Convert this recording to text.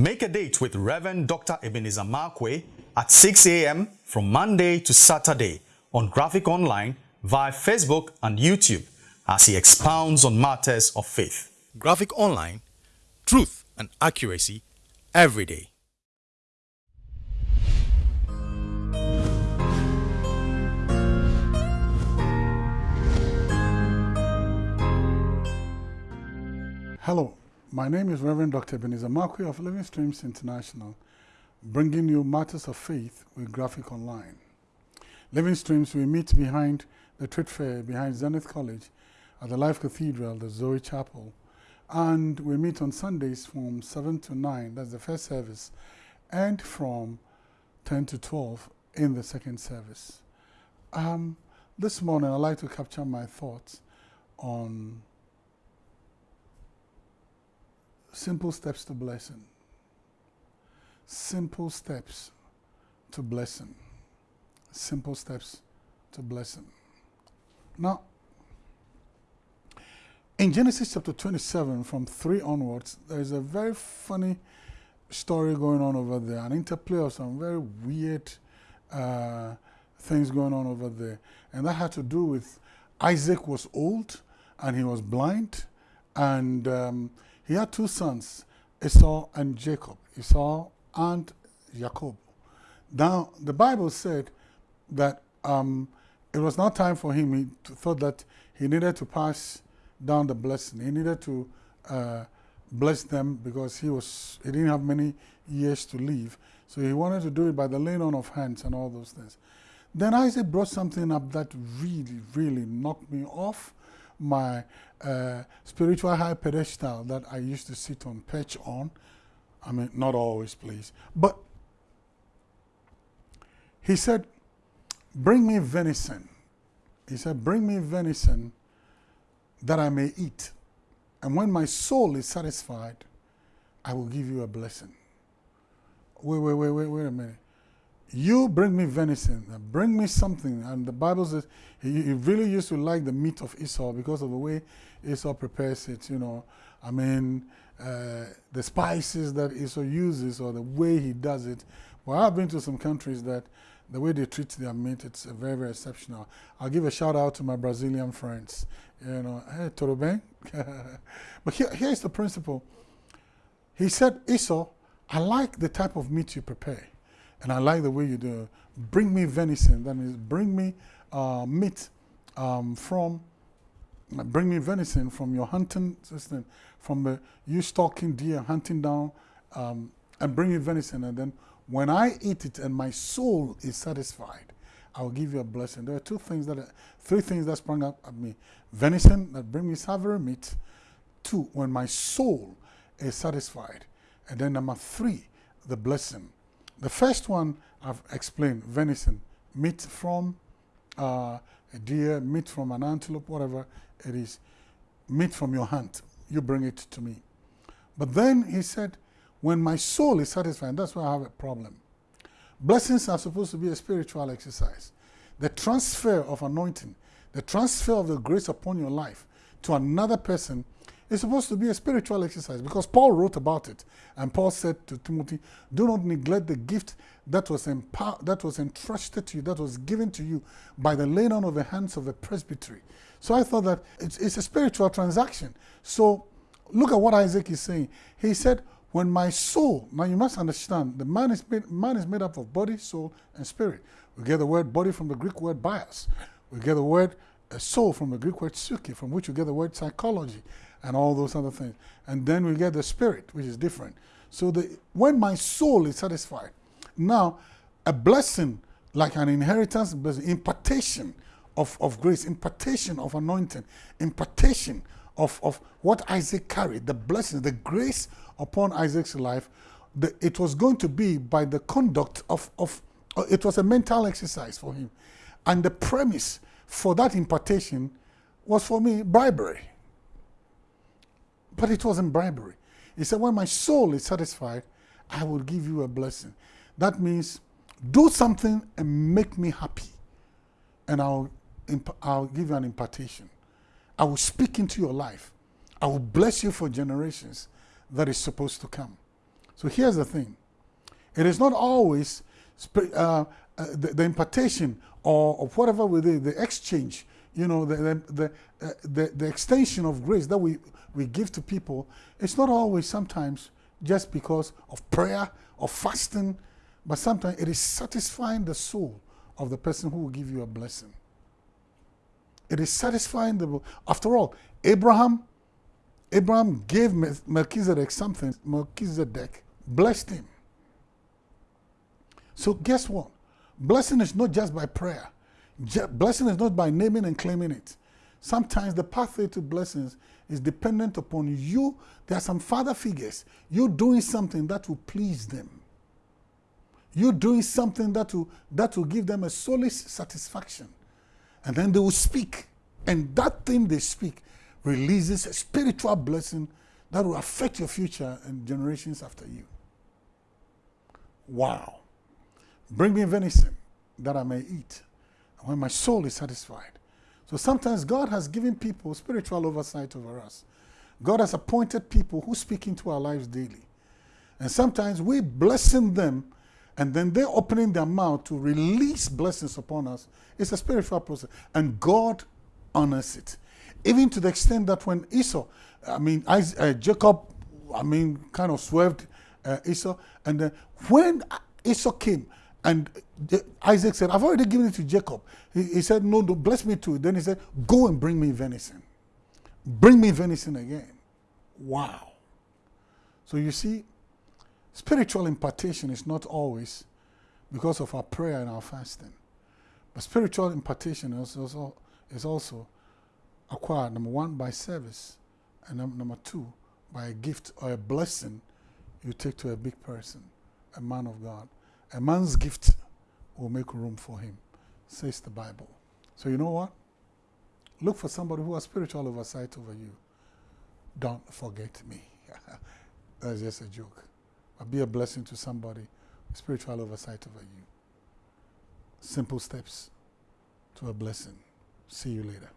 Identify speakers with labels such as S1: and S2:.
S1: Make a date with Reverend Dr. Ebenezer Markwei at 6 a.m. from Monday to Saturday on Graphic Online via Facebook and YouTube as he expounds on matters of faith. Graphic Online, truth and accuracy every day.
S2: Hello, my name is Reverend Dr. Ebenezer Markwei of Living Streams International, bringing you matters of faith with Graphic Online. Living Streams, we meet behind the trade fair, behind Zenith College, at the Life Cathedral, the Zoe Chapel, and we meet on Sundays from 7 to 9, that's the first service, and from 10 to 12 in the second service. Um, this morning, I'd like to capture my thoughts on Simple steps to blessing. Simple steps to blessing. Simple steps to blessing. Now, in Genesis chapter 27, from 3 onwards, there is a very funny story going on over there, an interplay of some very weird uh, things going on over there. And that had to do with Isaac was old and he was blind, and um, he had two sons, Esau and Jacob, Esau and Jacob. Now, the Bible said that um, it was not time for him. He thought that he needed to pass down the blessing. He needed to uh, bless them because he was he didn't have many years to live. So he wanted to do it by the laying on of hands and all those things. Then Isaac brought something up that really, really knocked me off my uh, spiritual high pedestal that I used to sit on, perch on. I mean, not always, please. But he said, Bring me venison. He said, Bring me venison that I may eat. And when my soul is satisfied, I will give you a blessing. Wait, wait, wait, wait, wait a minute you bring me venison, bring me something. And the Bible says he, he, really used to like the meat of Esau because of the way Esau prepares it, you know. I mean, uh, the spices that Esau uses or the way he does it. Well, I've been to some countries that the way they treat their meat, it's very, very exceptional. I'll give a shout out to my Brazilian friends. You know, hey, tudo bem? but here, here's the principle. He said, Esau, I like the type of meat you prepare. And I like the way you do Bring me venison. That means bring me uh, meat um, from, bring me venison from your hunting system, from the, you stalking deer, hunting down, um, and bring me venison. And then when I eat it and my soul is satisfied, I will give you a blessing. There are two things that, are, three things that sprung up at me. Venison that bring me savory meat. Two, when my soul is satisfied. And then number three, the blessing. The first one I've explained, venison, meat from uh, a deer, meat from an antelope, whatever it is, meat from your hunt, you bring it to me. But then he said, when my soul is satisfied, that's why I have a problem. Blessings are supposed to be a spiritual exercise. The transfer of anointing, the transfer of the grace upon your life to another person it's supposed to be a spiritual exercise because Paul wrote about it. And Paul said to Timothy, do not neglect the gift that was, that was entrusted to you, that was given to you by the laying on of the hands of the presbytery. So I thought that it's, it's a spiritual transaction. So look at what Isaac is saying. He said, when my soul, now you must understand, the man is made, man is made up of body, soul, and spirit. We get the word body from the Greek word bios. We get the word uh, soul from the Greek word psyche, from which we get the word psychology and all those other things. And then we get the spirit, which is different. So the, when my soul is satisfied, now a blessing like an inheritance, blessing, impartation of, of grace, impartation of anointing, impartation of, of what Isaac carried, the blessing, the grace upon Isaac's life, the, it was going to be by the conduct of, of uh, it was a mental exercise for him. And the premise for that impartation was for me bribery. But it wasn't bribery. He said, when my soul is satisfied, I will give you a blessing. That means do something and make me happy. And I'll, I'll give you an impartation. I will speak into your life. I will bless you for generations that is supposed to come. So here's the thing it is not always uh, uh, the, the, impartation or, of whatever do, the exchange, you know, the, the, the, uh, the, the extension of grace that we, we give to people, it's not always sometimes just because of prayer or fasting, but sometimes it is satisfying the soul of the person who will give you a blessing. It is satisfying the. After all, Abraham, Abraham gave Melchizedek something. Melchizedek blessed him. So guess what? Blessing is not just by prayer. Blessing is not by naming and claiming it. Sometimes the pathway to blessings is dependent upon you. There are some father figures. You're doing something that will please them. You're doing something that will, that will give them a solace satisfaction. And then they will speak. And that thing they speak releases a spiritual blessing that will affect your future and generations after you. Wow. Bring me venison that I may eat, when my soul is satisfied. So sometimes God has given people spiritual oversight over us. God has appointed people who speak into our lives daily. And sometimes we blessing them and then they're opening their mouth to release blessings upon us. It's a spiritual process. And God honors it. Even to the extent that when Esau, I mean, uh, Jacob, I mean, kind of swerved uh, Esau. And then when Esau came, and Isaac said, I've already given it to Jacob. He, he said, No, no, bless me too. Then he said, Go and bring me venison. Bring me venison again. Wow. So you see, spiritual impartation is not always because of our prayer and our fasting. But spiritual impartation is also, is also acquired, number one, by service, and number two, by a gift or a blessing you take to a big person, a man of God. A man's gift will make room for him, says the Bible. So, you know what? Look for somebody who has spiritual oversight over you. Don't forget me. That's just a joke. But be a blessing to somebody with spiritual oversight over you. Simple steps to a blessing. See you later.